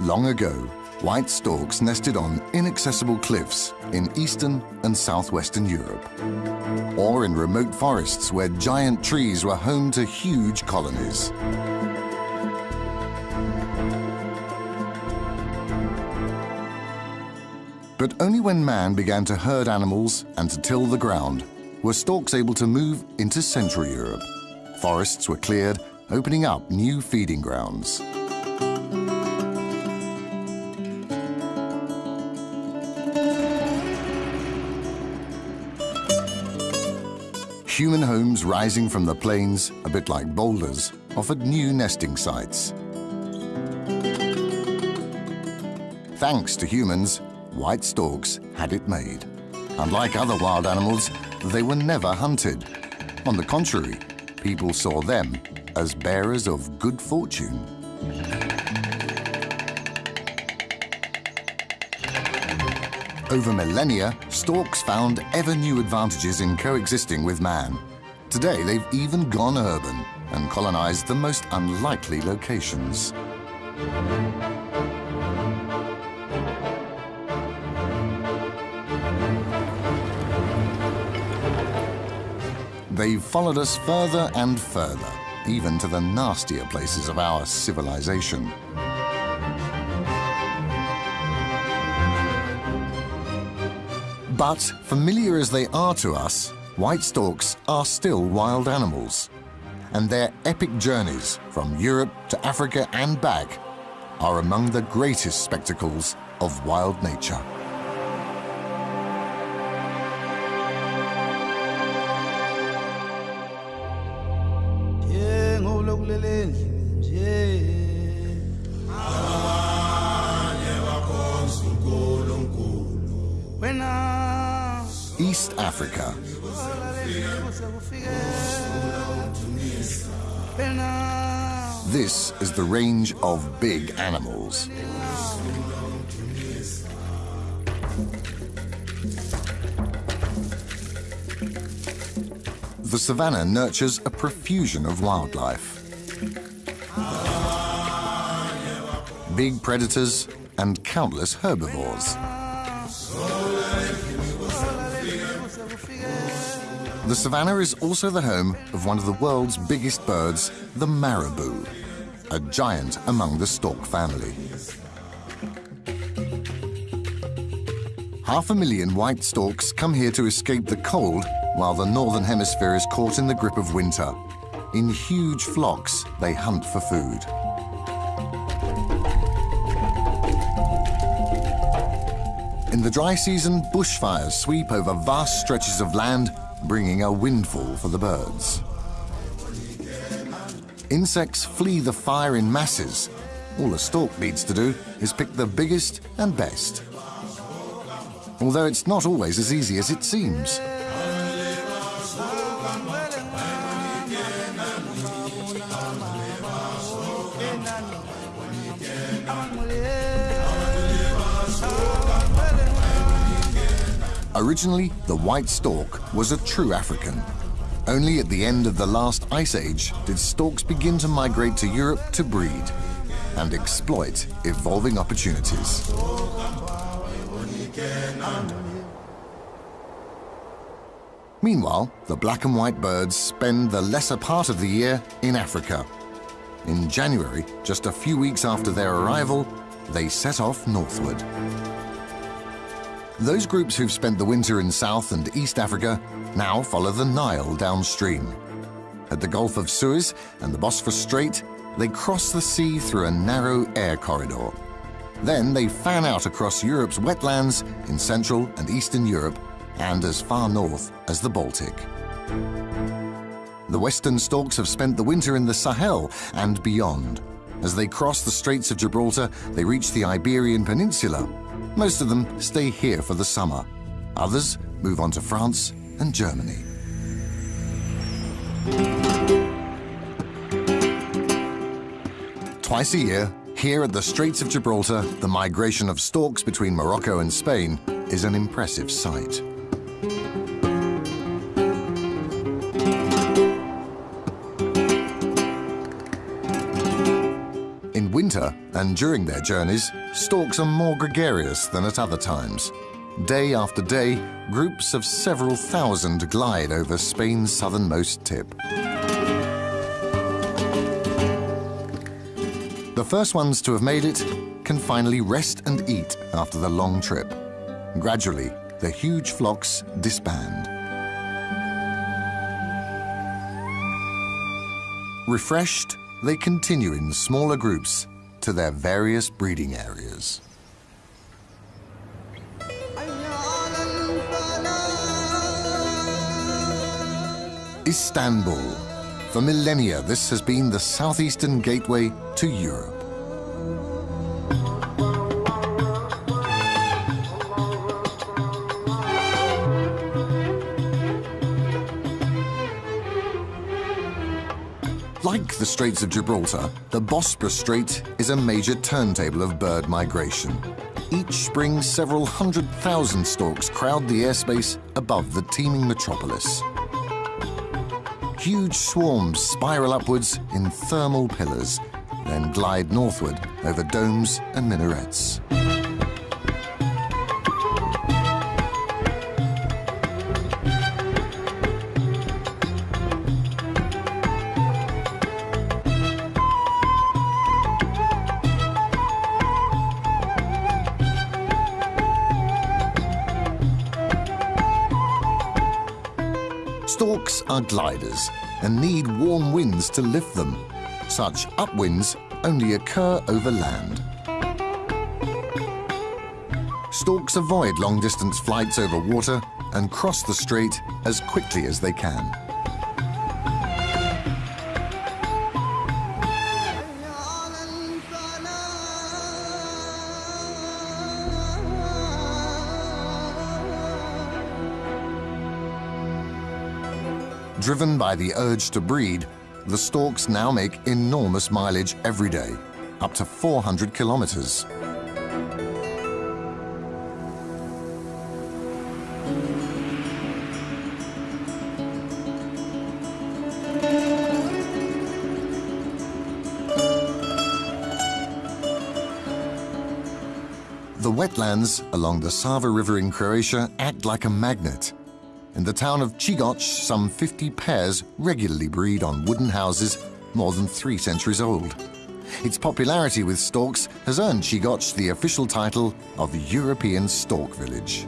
Long ago, white storks nested on inaccessible cliffs in eastern and southwestern Europe, or in remote forests where giant trees were home to huge colonies. But only when man began to herd animals and to till the ground were storks able to move into Central Europe. Forests were cleared, opening up new feeding grounds. Human homes rising from the plains, a bit like boulders, offered new nesting sites. Thanks to humans, white storks had it made. Unlike other wild animals, they were never hunted. On the contrary, people saw them as bearers of good fortune. Over millennia, storks found ever new advantages in coexisting with man. Today, they've even gone urban and colonized the most unlikely locations. They've followed us further and further, even to the nastier places of our civilization. But familiar as they are to us, white storks are still wild animals. And their epic journeys from Europe to Africa and back are among the greatest spectacles of wild nature. Range of big animals. The savannah nurtures a profusion of wildlife. Big predators and countless herbivores. The savannah is also the home of one of the world's biggest birds, the marabou, a giant among the stork family. Half a million white storks come here to escape the cold while the northern hemisphere is caught in the grip of winter. In huge flocks, they hunt for food. In the dry season, bushfires sweep over vast stretches of land, bringing a windfall for the birds. Insects flee the fire in masses. All a stork needs to do is pick the biggest and best. Although it's not always as easy as it seems. Originally, the white stork was a true African. Only at the end of the last ice age did storks begin to migrate to Europe to breed and exploit evolving opportunities. Meanwhile, the black and white birds spend the lesser part of the year in Africa. In January, just a few weeks after their arrival, they set off northward. Those groups who've spent the winter in South and East Africa now follow the Nile downstream. At the Gulf of Suez and the Bosphorus Strait, they cross the sea through a narrow air corridor. Then they fan out across Europe's wetlands in Central and Eastern Europe and as far north as the Baltic. The western storks have spent the winter in the Sahel and beyond. As they cross the Straits of Gibraltar, they reach the Iberian Peninsula. Most of them stay here for the summer. Others move on to France and Germany. Twice a year, here at the Straits of Gibraltar, the migration of storks between Morocco and Spain is an impressive sight. In winter and during their journeys, storks are more gregarious than at other times, Day after day, groups of several thousand glide over Spain's southernmost tip. The first ones to have made it can finally rest and eat after the long trip. Gradually, the huge flocks disband. Refreshed, they continue in smaller groups to their various breeding areas. Istanbul. For millennia, this has been the southeastern gateway to Europe. Like the Straits of Gibraltar, the Bosporus Strait is a major turntable of bird migration. Each spring, several hundred thousand storks crowd the airspace above the teeming metropolis. Huge swarms spiral upwards in thermal pillars, then glide northward over domes and minarets. Are gliders and need warm winds to lift them. Such upwinds only occur over land. Storks avoid long-distance flights over water and cross the strait as quickly as they can. Driven by the urge to breed, the storks now make enormous mileage every day, up to 400 kilometers. The wetlands along the Sava River in Croatia act like a magnet. In the town of Čigoč, some 50 pairs regularly breed on wooden houses more than three centuries old. Its popularity with storks has earned Čigoč the official title of European Stork Village.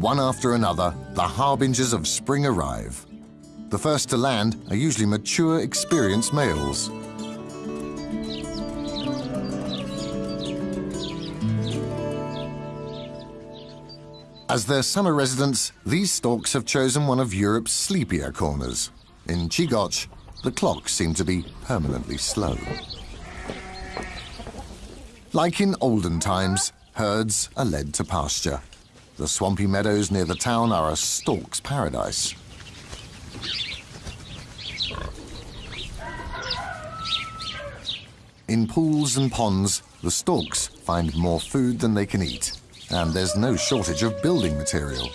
One after another, the harbingers of spring arrive. The first to land are usually mature, experienced males. As their summer residence, these storks have chosen one of Europe's sleepier corners. In Čigoč, the clocks seem to be permanently slow. Like in olden times, herds are led to pasture. The swampy meadows near the town are a stork's paradise. In pools and ponds, the storks find more food than they can eat and there's no shortage of building material.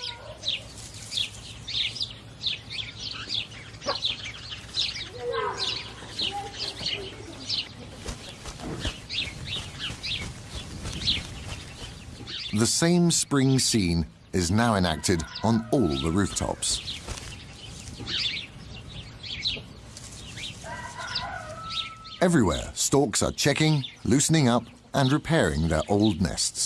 The same spring scene is now enacted on all the rooftops. Everywhere, storks are checking, loosening up and repairing their old nests.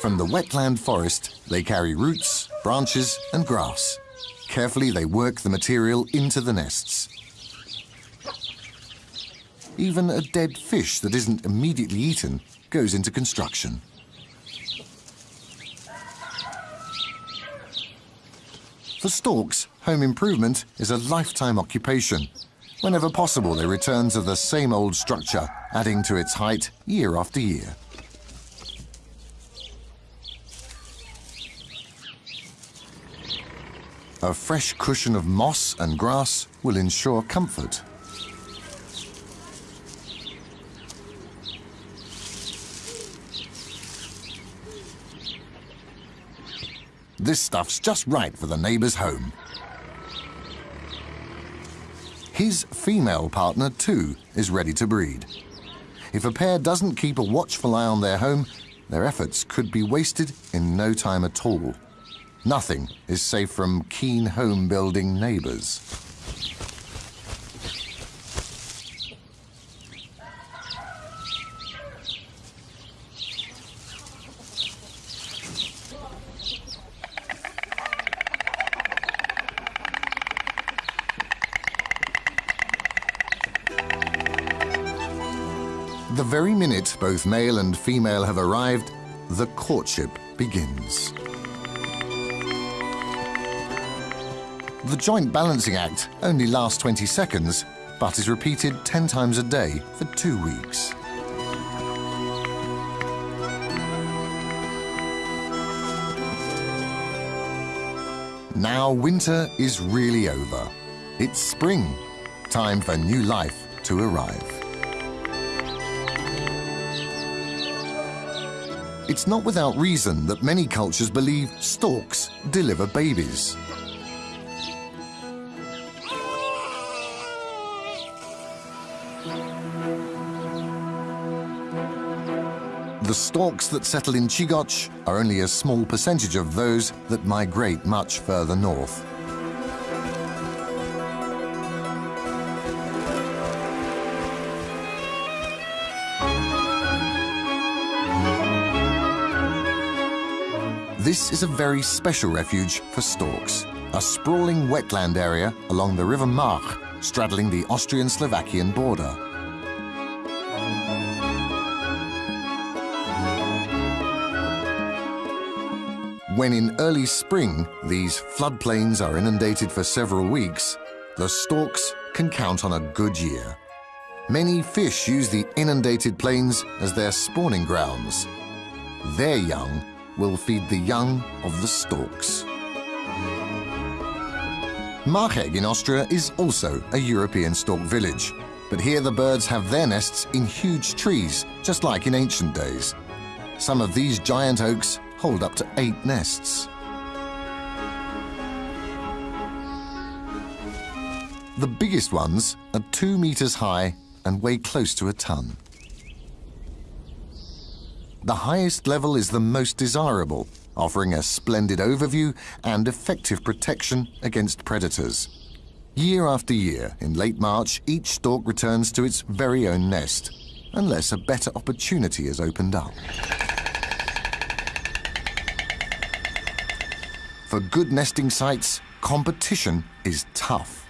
From the wetland forest, they carry roots, branches and grass. Carefully, they work the material into the nests. Even a dead fish that isn't immediately eaten goes into construction. For storks, home improvement is a lifetime occupation. Whenever possible, they return to the same old structure, adding to its height year after year. A fresh cushion of moss and grass will ensure comfort. This stuff's just right for the neighbour's home. His female partner, too, is ready to breed. If a pair doesn't keep a watchful eye on their home, their efforts could be wasted in no time at all. Nothing is safe from keen home-building neighbours. The very minute both male and female have arrived, the courtship begins. The joint balancing act only lasts 20 seconds, but is repeated 10 times a day for two weeks. Now winter is really over. It's spring. Time for new life to arrive. It's not without reason that many cultures believe storks deliver babies. The storks that settle in Čigoč are only a small percentage of those that migrate much further north. This is a very special refuge for storks, a sprawling wetland area along the River March, straddling the Austrian-Slovakian border. When in early spring these floodplains are inundated for several weeks, the storks can count on a good year. Many fish use the inundated plains as their spawning grounds. Their young will feed the young of the storks. Marchegg in Austria is also a European stork village, but here the birds have their nests in huge trees, just like in ancient days. Some of these giant oaks hold up to eight nests. The biggest ones are two meters high and weigh close to a ton. The highest level is the most desirable, offering a splendid overview and effective protection against predators. Year after year, in late March, each stork returns to its very own nest, unless a better opportunity has opened up. For good nesting sites, competition is tough.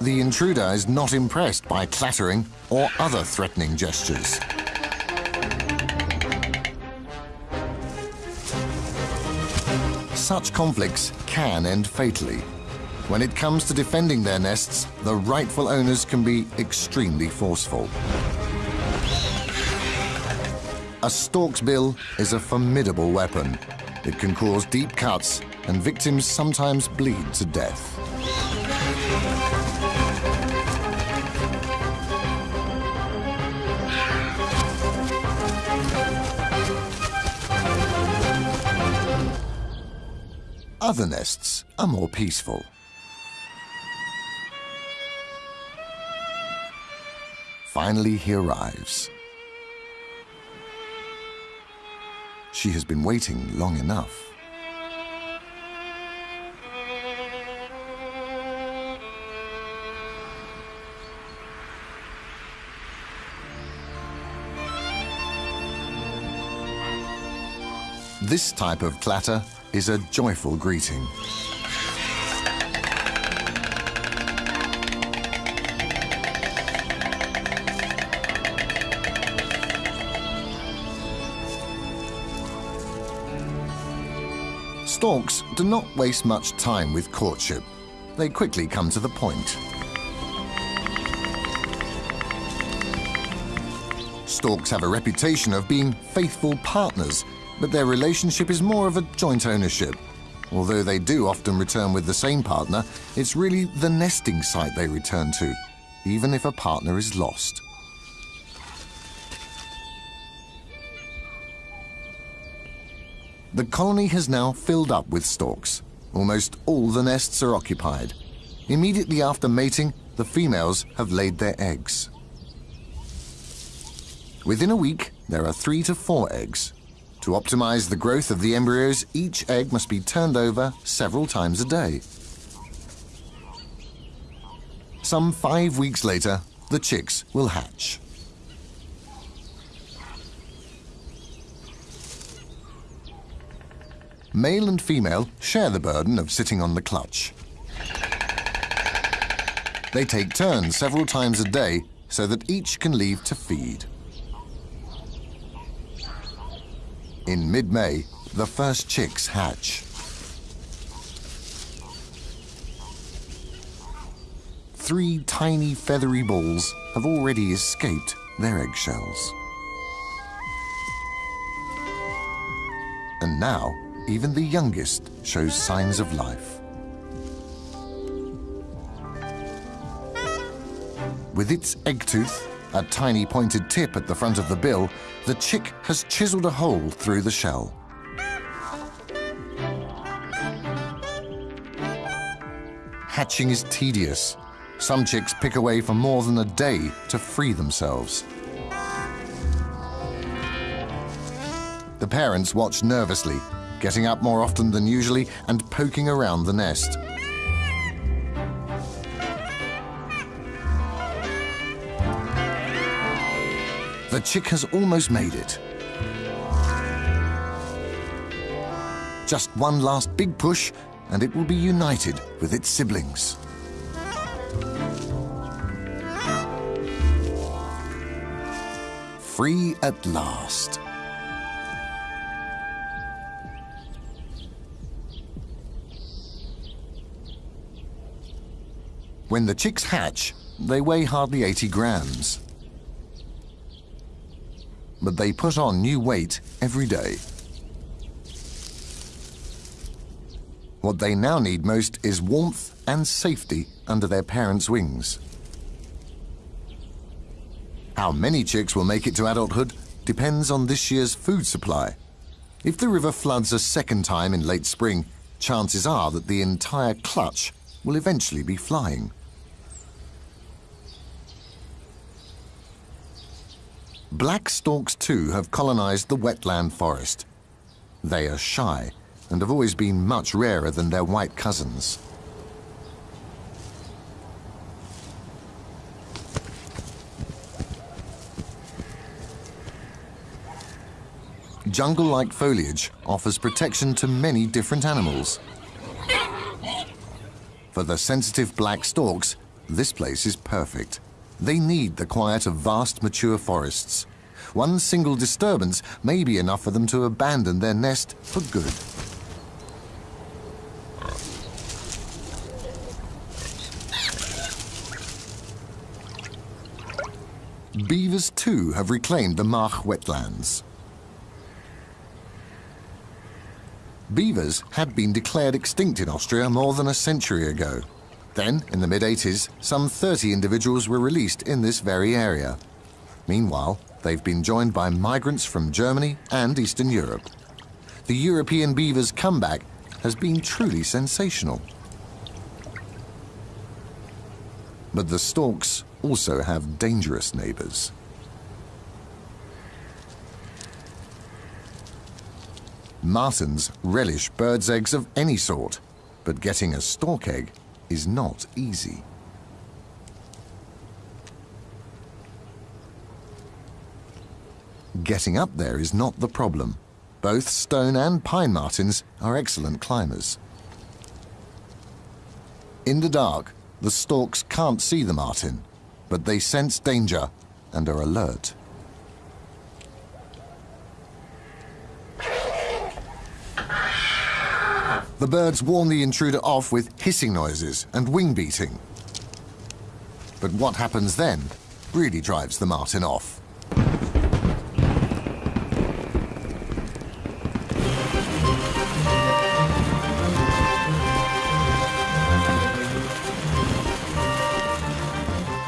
The intruder is not impressed by clattering or other threatening gestures. Such conflicts can end fatally. When it comes to defending their nests, the rightful owners can be extremely forceful. A stork's bill is a formidable weapon. It can cause deep cuts, and victims sometimes bleed to death. Other nests are more peaceful. Finally, he arrives. She has been waiting long enough. This type of clatter is a joyful greeting. Storks do not waste much time with courtship. They quickly come to the point. Storks have a reputation of being faithful partners but their relationship is more of a joint ownership. Although they do often return with the same partner, it's really the nesting site they return to, even if a partner is lost. The colony has now filled up with storks. Almost all the nests are occupied. Immediately after mating, the females have laid their eggs. Within a week, there are three to four eggs. To optimize the growth of the embryos, each egg must be turned over several times a day. Some five weeks later, the chicks will hatch. Male and female share the burden of sitting on the clutch. They take turns several times a day so that each can leave to feed. In mid-May, the first chicks hatch. Three tiny feathery balls have already escaped their eggshells. And now, even the youngest shows signs of life. With its egg tooth, a tiny pointed tip at the front of the bill, the chick has chiseled a hole through the shell. Hatching is tedious. Some chicks pick away for more than a day to free themselves. The parents watch nervously, getting up more often than usually and poking around the nest. The chick has almost made it. Just one last big push and it will be united with its siblings. Free at last. When the chicks hatch, they weigh hardly 80 grams. But they put on new weight every day. What they now need most is warmth and safety under their parents' wings. How many chicks will make it to adulthood depends on this year's food supply. If the river floods a second time in late spring, chances are that the entire clutch will eventually be flying. Black storks too have colonized the wetland forest. They are shy and have always been much rarer than their white cousins. Jungle-like foliage offers protection to many different animals. For the sensitive black storks, this place is perfect. They need the quiet of vast mature forests. One single disturbance may be enough for them to abandon their nest for good. Beavers too have reclaimed the March wetlands. Beavers had been declared extinct in Austria more than a century ago. Then, in the mid-80s, some 30 individuals were released in this very area. Meanwhile, they've been joined by migrants from Germany and Eastern Europe. The European beaver's comeback has been truly sensational. But the storks also have dangerous neighbors. Martens relish birds' eggs of any sort, but getting a stork egg is not easy. Getting up there is not the problem. Both stone and pine martens are excellent climbers. In the dark, the storks can't see the marten, but they sense danger and are alert. The birds warn the intruder off with hissing noises and wing beating. But what happens then really drives the marten off.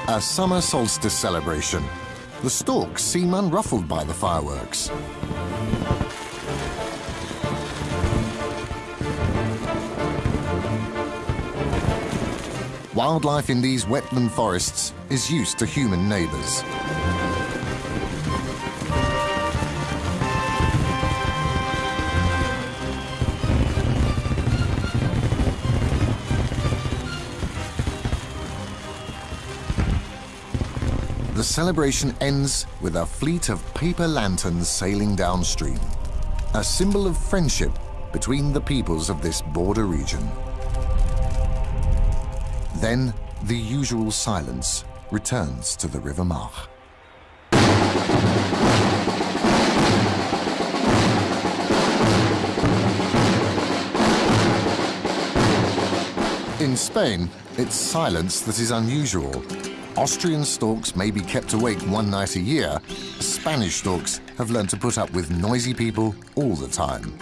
A summer solstice celebration. The storks seem unruffled by the fireworks. Wildlife in these wetland forests is used to human neighbours. The celebration ends with a fleet of paper lanterns sailing downstream, a symbol of friendship between the peoples of this border region. Then the usual silence returns to the River March. In Spain, it's silence that is unusual. Austrian storks may be kept awake one night a year. Spanish storks have learned to put up with noisy people all the time.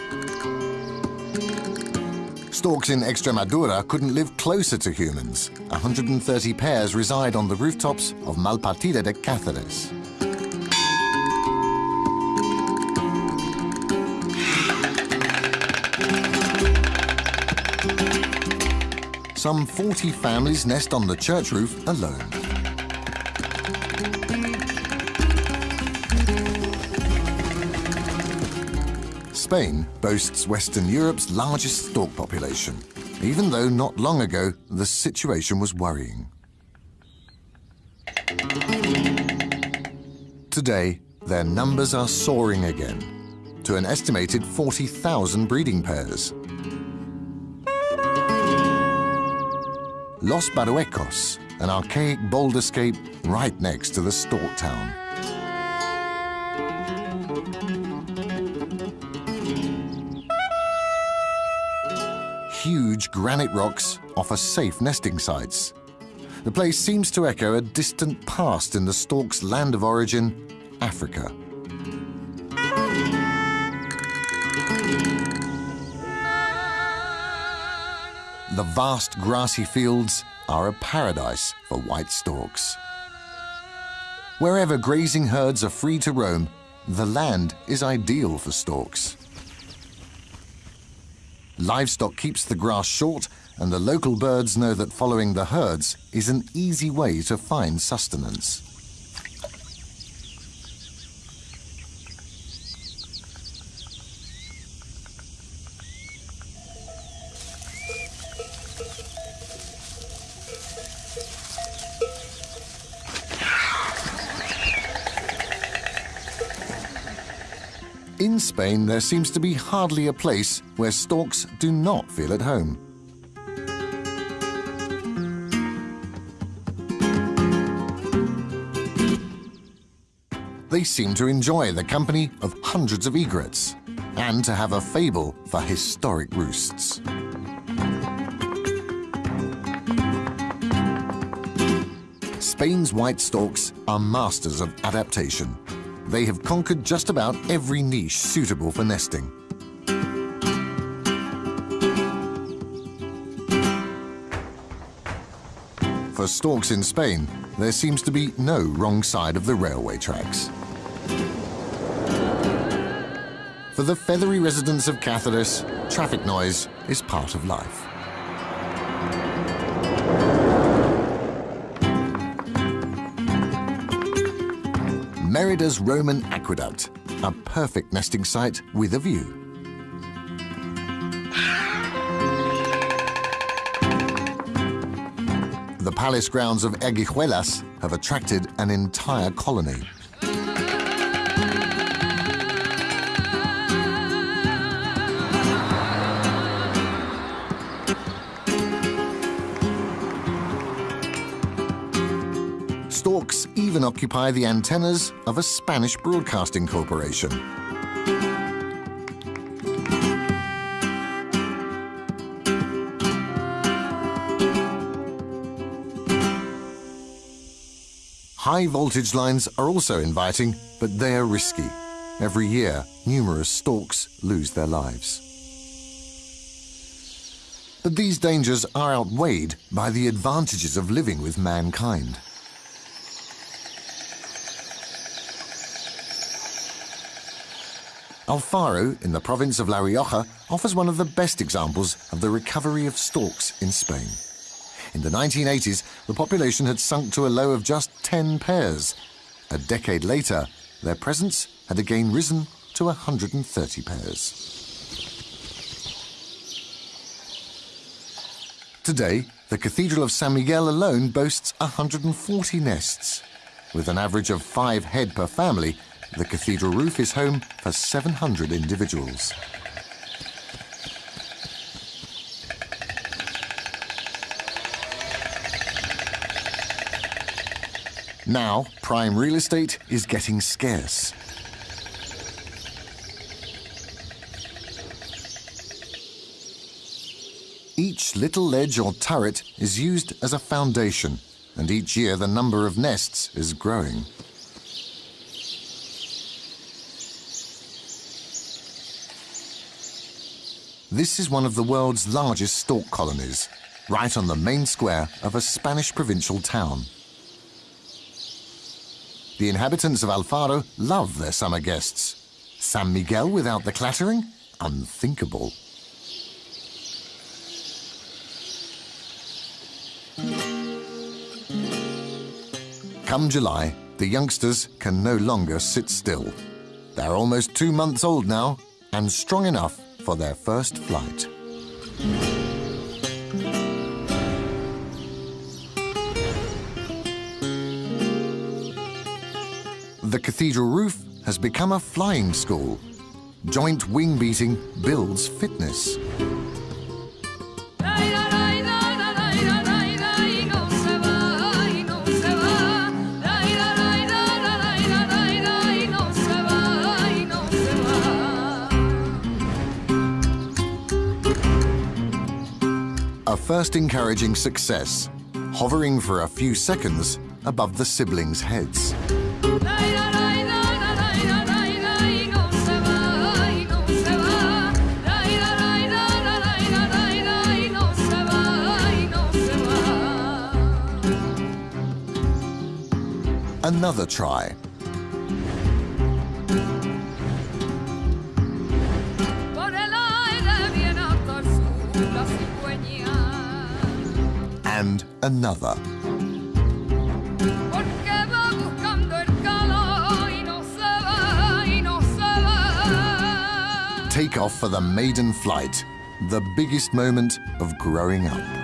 Storks in Extremadura couldn't live closer to humans. 130 pairs reside on the rooftops of Malpartida de Cáceres. Some 40 families nest on the church roof alone. Spain boasts Western Europe's largest stork population, even though not long ago the situation was worrying. Today, their numbers are soaring again to an estimated 40,000 breeding pairs. Los Barruecos, an archaic boulderscape right next to the stork town. Granite rocks offer safe nesting sites. The place seems to echo a distant past in the stork's land of origin, Africa. The vast grassy fields are a paradise for white storks. Wherever grazing herds are free to roam, the land is ideal for storks. Livestock keeps the grass short, and the local birds know that following the herds is an easy way to find sustenance. In Spain, there seems to be hardly a place where storks do not feel at home. They seem to enjoy the company of hundreds of egrets and to have a fable for historic roosts. Spain's white storks are masters of adaptation they have conquered just about every niche suitable for nesting. For storks in Spain, there seems to be no wrong side of the railway tracks. For the feathery residents of Cáceres, traffic noise is part of life. Merida's Roman Aqueduct, a perfect nesting site with a view. The palace grounds of Arguijuelas have attracted an entire colony. Occupy the antennas of a Spanish broadcasting corporation. High voltage lines are also inviting, but they are risky. Every year, numerous storks lose their lives. But these dangers are outweighed by the advantages of living with mankind. Alfaro, in the province of La Rioja, offers one of the best examples of the recovery of storks in Spain. In the 1980s, the population had sunk to a low of just 10 pairs. A decade later, their presence had again risen to 130 pairs. Today, the Cathedral of San Miguel alone boasts 140 nests. With an average of five head per family, the cathedral roof is home for 700 individuals. Now, prime real estate is getting scarce. Each little ledge or turret is used as a foundation, and each year the number of nests is growing. This is one of the world's largest stork colonies, right on the main square of a Spanish provincial town. The inhabitants of Alfaro love their summer guests. San Miguel without the clattering? Unthinkable. Come July, the youngsters can no longer sit still. They're almost two months old now and strong enough for their first flight. The cathedral roof has become a flying school. Joint wing beating builds fitness. First encouraging success, hovering for a few seconds above the siblings' heads. Another try. And another. Take off for the maiden flight, the biggest moment of growing up.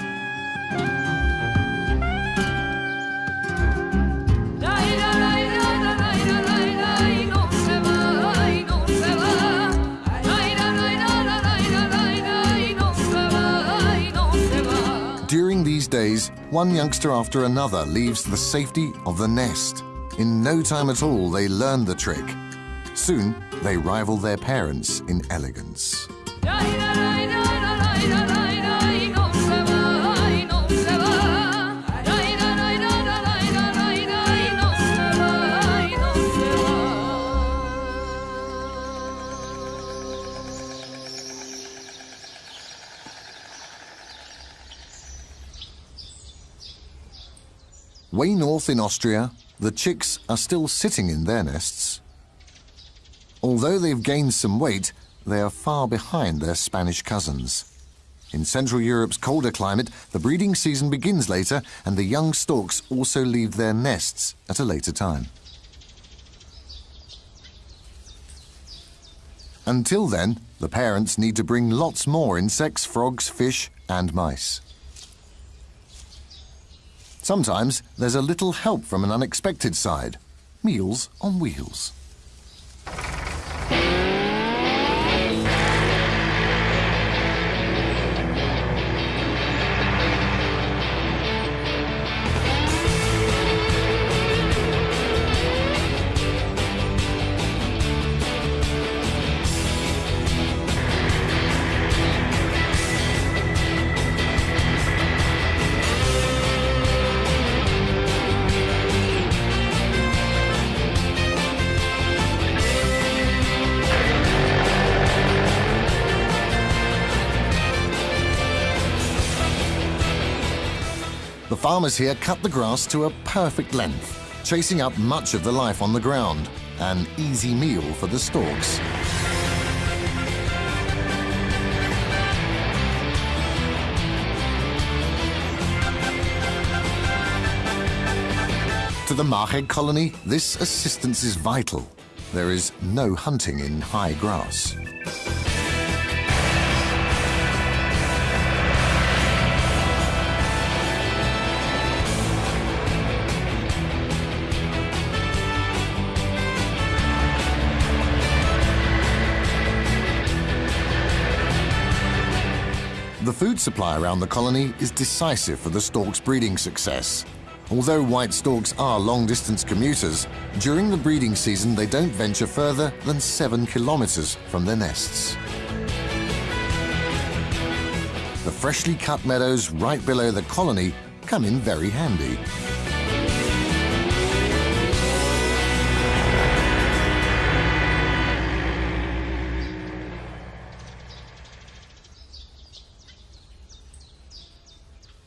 One youngster after another leaves the safety of the nest. In no time at all, they learn the trick. Soon, they rival their parents in elegance. Way north in Austria, the chicks are still sitting in their nests. Although they've gained some weight, they are far behind their Spanish cousins. In Central Europe's colder climate, the breeding season begins later and the young storks also leave their nests at a later time. Until then, the parents need to bring lots more insects, frogs, fish and mice. Sometimes there's a little help from an unexpected side. Meals on wheels. farmers here cut the grass to a perfect length, chasing up much of the life on the ground, an easy meal for the storks. To the Marchegg colony, this assistance is vital. There is no hunting in high grass. Food supply around the colony is decisive for the stork's breeding success. Although white storks are long-distance commuters, during the breeding season they don't venture further than seven kilometers from their nests. The freshly cut meadows right below the colony come in very handy.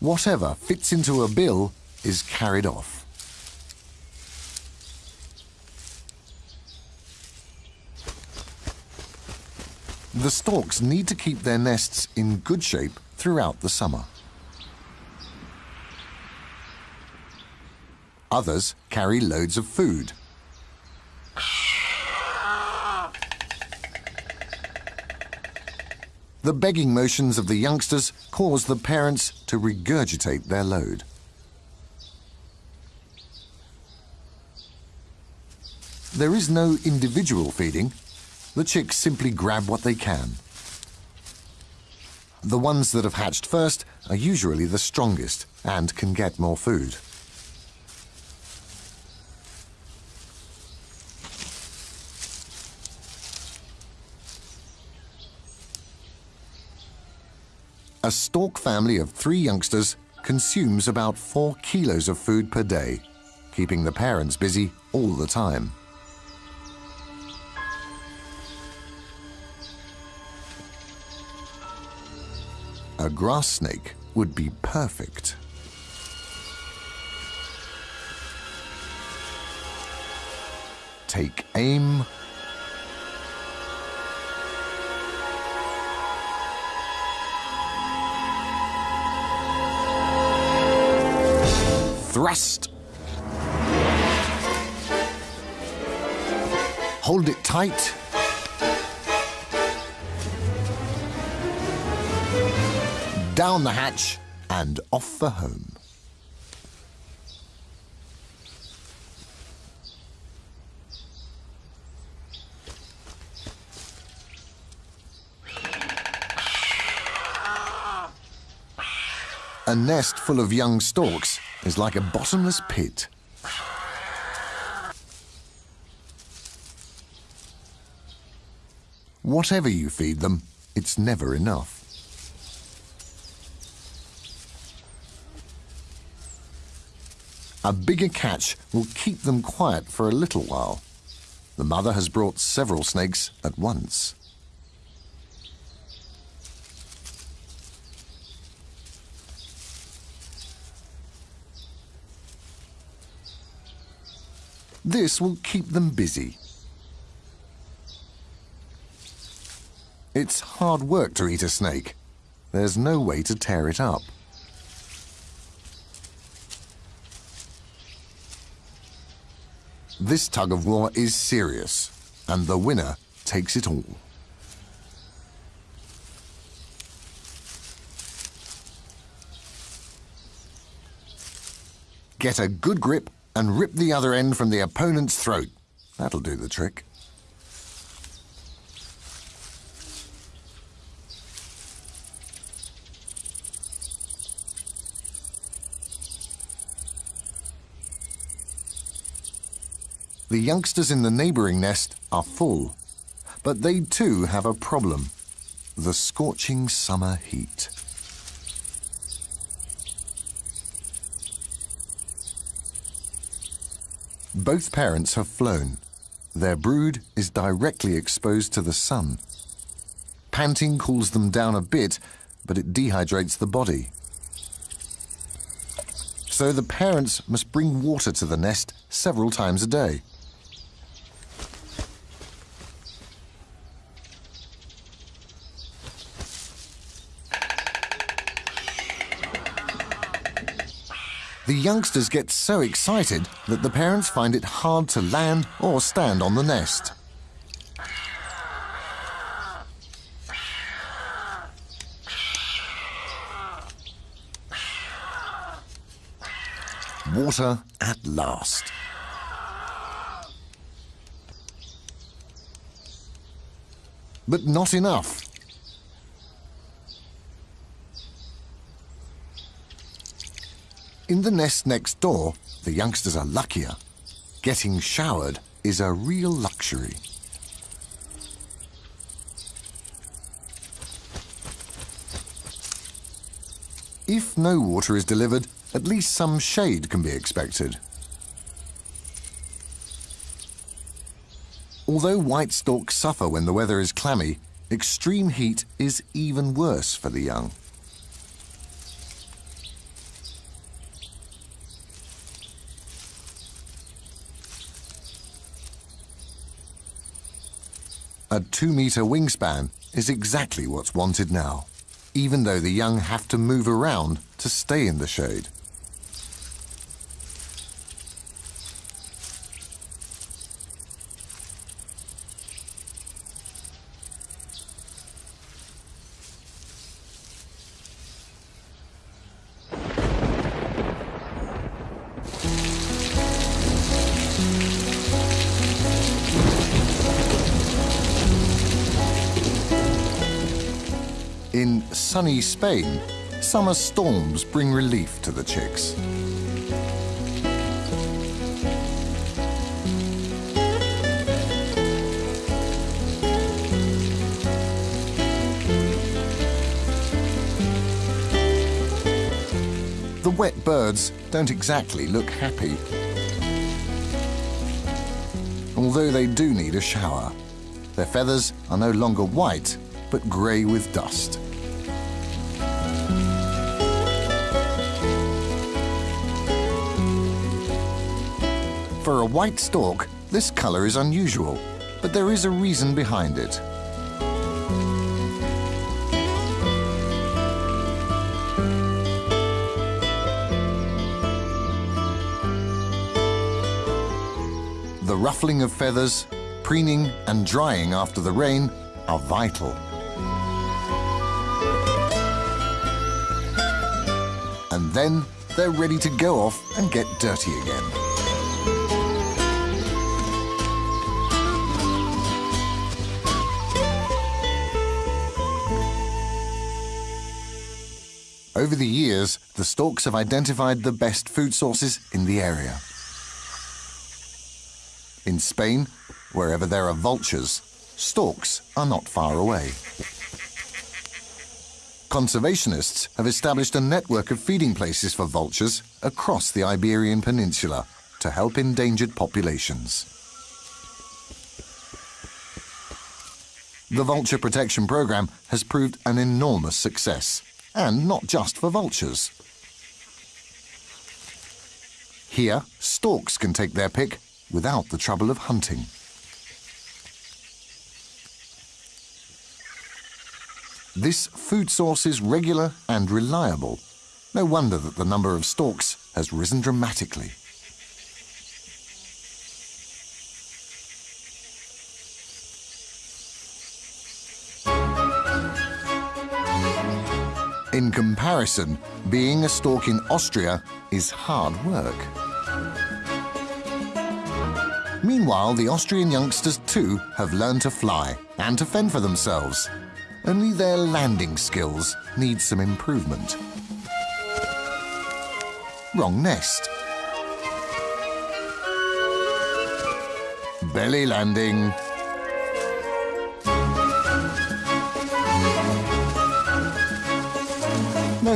Whatever fits into a bill is carried off. The storks need to keep their nests in good shape throughout the summer. Others carry loads of food. The begging motions of the youngsters cause the parents to regurgitate their load. There is no individual feeding. The chicks simply grab what they can. The ones that have hatched first are usually the strongest and can get more food. A stork family of three youngsters consumes about four kilos of food per day, keeping the parents busy all the time. A grass snake would be perfect. Take aim. Thrust. Hold it tight. down the hatch and off for home. A nest full of young storks is like a bottomless pit. Whatever you feed them, it's never enough. A bigger catch will keep them quiet for a little while. The mother has brought several snakes at once. This will keep them busy. It's hard work to eat a snake. There's no way to tear it up. This tug of war is serious, and the winner takes it all. Get a good grip and rip the other end from the opponent's throat. That'll do the trick. The youngsters in the neighbouring nest are full, but they too have a problem, the scorching summer heat. Both parents have flown. Their brood is directly exposed to the sun. Panting cools them down a bit, but it dehydrates the body. So the parents must bring water to the nest several times a day. Youngsters get so excited that the parents find it hard to land or stand on the nest. Water at last. But not enough. In the nest next door, the youngsters are luckier. Getting showered is a real luxury. If no water is delivered, at least some shade can be expected. Although white storks suffer when the weather is clammy, extreme heat is even worse for the young. A two-metre wingspan is exactly what's wanted now, even though the young have to move around to stay in the shade. Sunny Spain, summer storms bring relief to the chicks. The wet birds don't exactly look happy. Although they do need a shower. Their feathers are no longer white, but grey with dust. For a white stork, this colour is unusual, but there is a reason behind it. The ruffling of feathers, preening and drying after the rain are vital. And then they're ready to go off and get dirty again. Over the years, the storks have identified the best food sources in the area. In Spain, wherever there are vultures, storks are not far away. Conservationists have established a network of feeding places for vultures across the Iberian Peninsula to help endangered populations. The Vulture Protection Programme has proved an enormous success, and not just for vultures. Here, storks can take their pick without the trouble of hunting. This food source is regular and reliable. No wonder that the number of storks has risen dramatically. Comparison, being a stork in Austria is hard work. Meanwhile, the Austrian youngsters too have learned to fly and to fend for themselves. Only their landing skills need some improvement. Wrong nest. Belly landing.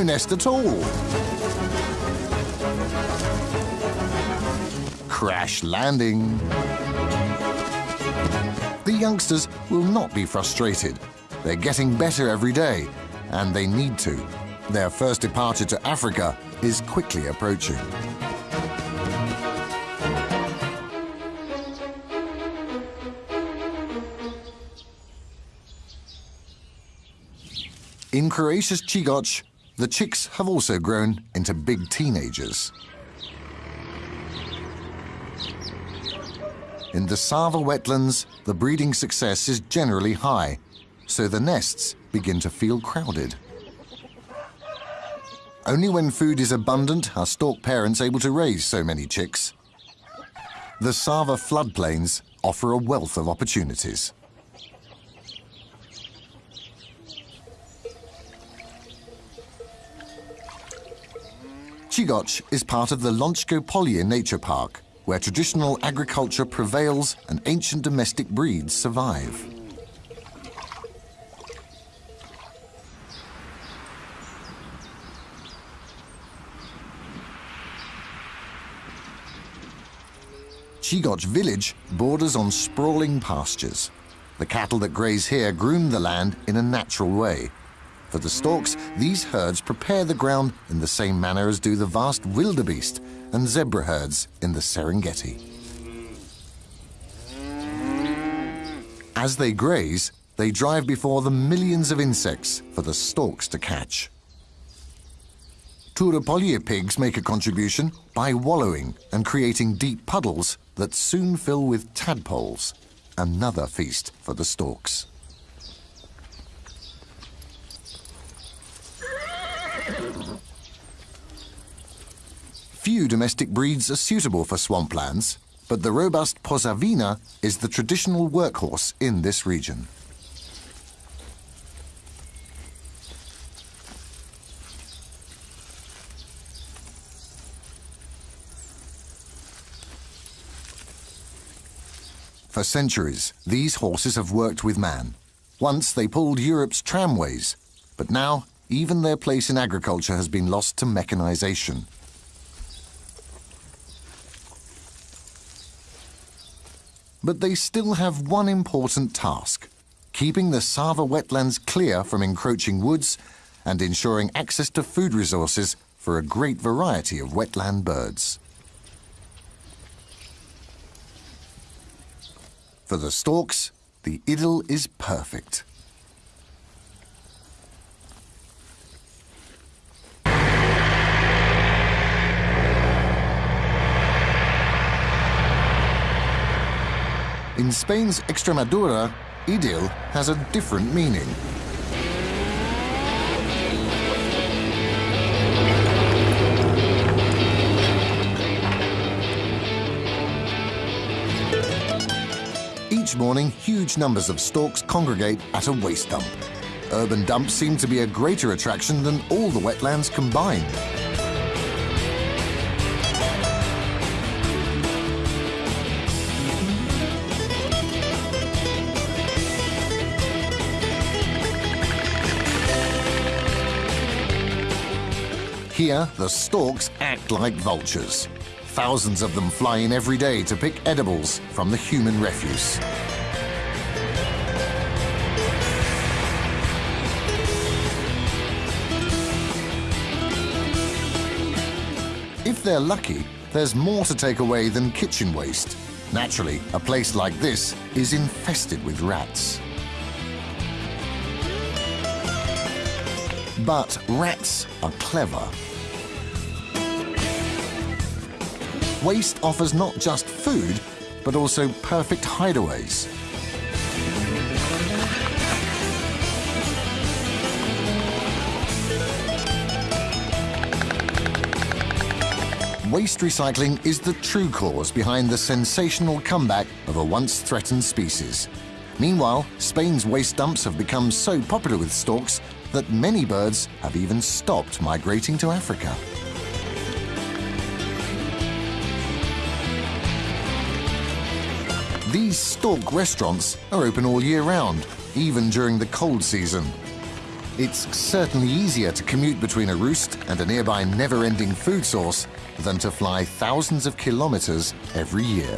Nest at all. Crash landing. The youngsters will not be frustrated. They're getting better every day, and they need to. Their first departure to Africa is quickly approaching. In Croatia's Čigoč, the chicks have also grown into big teenagers. In the Sava wetlands, the breeding success is generally high, so the nests begin to feel crowded. Only when food is abundant are stork parents able to raise so many chicks. The Sava floodplains offer a wealth of opportunities. Čigoč is part of the Lonjsko Polje Nature Park, where traditional agriculture prevails and ancient domestic breeds survive. Čigoč village borders on sprawling pastures. The cattle that graze here groom the land in a natural way, for the storks, these herds prepare the ground in the same manner as do the vast wildebeest and zebra herds in the Serengeti. As they graze, they drive before them millions of insects for the storks to catch. Turopolje pigs make a contribution by wallowing and creating deep puddles that soon fill with tadpoles, another feast for the storks. Few domestic breeds are suitable for swamplands, but the robust Posavina is the traditional workhorse in this region. For centuries, these horses have worked with man. Once they pulled Europe's tramways, but now even their place in agriculture has been lost to mechanization. But they still have one important task, keeping the Sava wetlands clear from encroaching woods and ensuring access to food resources for a great variety of wetland birds. For the storks, the idyll is perfect. In Spain's Extremadura, idyll has a different meaning. Each morning, huge numbers of storks congregate at a waste dump. Urban dumps seem to be a greater attraction than all the wetlands combined. Here, the storks act like vultures. Thousands of them fly in every day to pick edibles from the human refuse. If they're lucky, there's more to take away than kitchen waste. Naturally, a place like this is infested with rats. But rats are clever. Waste offers not just food, but also perfect hideaways. Waste recycling is the true cause behind the sensational comeback of a once threatened species. Meanwhile, Spain's waste dumps have become so popular with storks that many birds have even stopped migrating to Africa. These stork restaurants are open all year round, even during the cold season. It's certainly easier to commute between a roost and a nearby never-ending food source than to fly thousands of kilometers every year.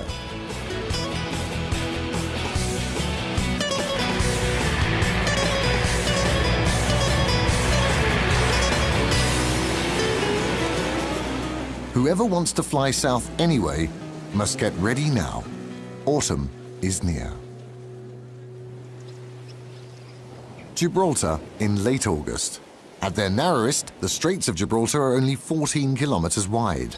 Whoever wants to fly south anyway must get ready now. Autumn is near. Gibraltar in late August. At their narrowest, the Straits of Gibraltar are only 14 kilometers wide.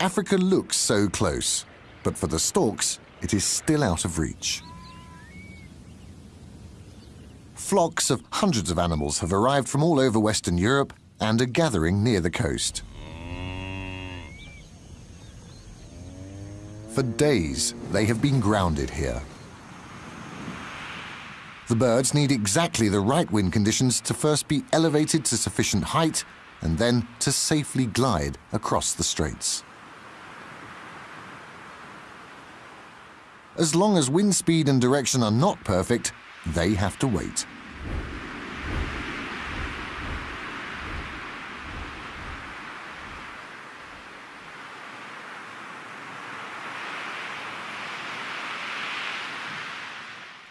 Africa looks so close, but for the storks, it is still out of reach. Flocks of hundreds of animals have arrived from all over Western Europe and are gathering near the coast. For days, they have been grounded here. The birds need exactly the right wind conditions to first be elevated to sufficient height and then to safely glide across the straits. As long as wind speed and direction are not perfect, they have to wait.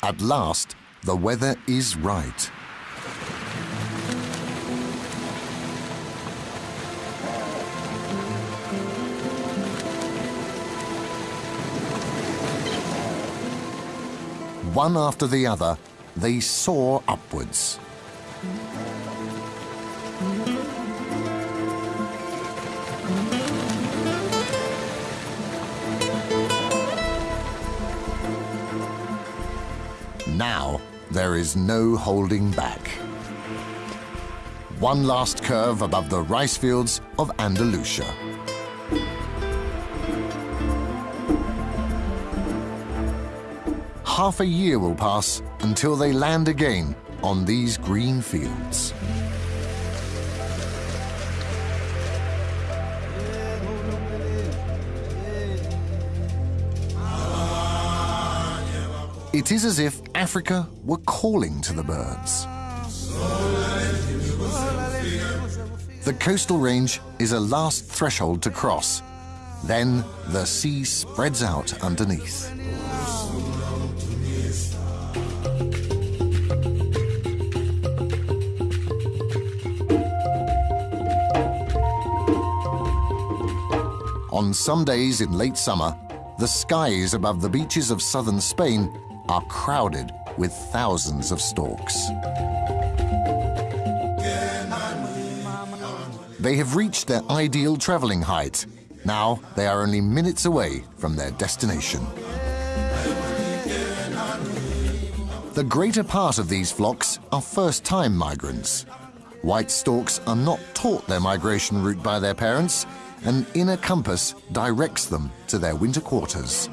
At last, the weather is right. One after the other, they soar upwards. Now, there is no holding back. One last curve above the rice fields of Andalusia. Half a year will pass until they land again on these green fields. It is as if Africa were calling to the birds. The coastal range is a last threshold to cross. Then the sea spreads out underneath. On some days in late summer, the skies above the beaches of southern Spain are crowded with thousands of storks. They have reached their ideal traveling height. Now they are only minutes away from their destination. The greater part of these flocks are first-time migrants. White storks are not taught their migration route by their parents, an inner compass directs them to their winter quarters.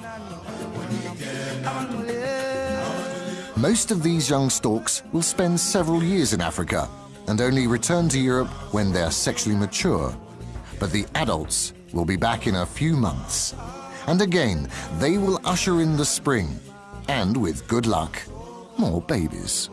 Most of these young storks will spend several years in Africa and only return to Europe when they're sexually mature. But the adults will be back in a few months. And again, they will usher in the spring, and with good luck, more babies.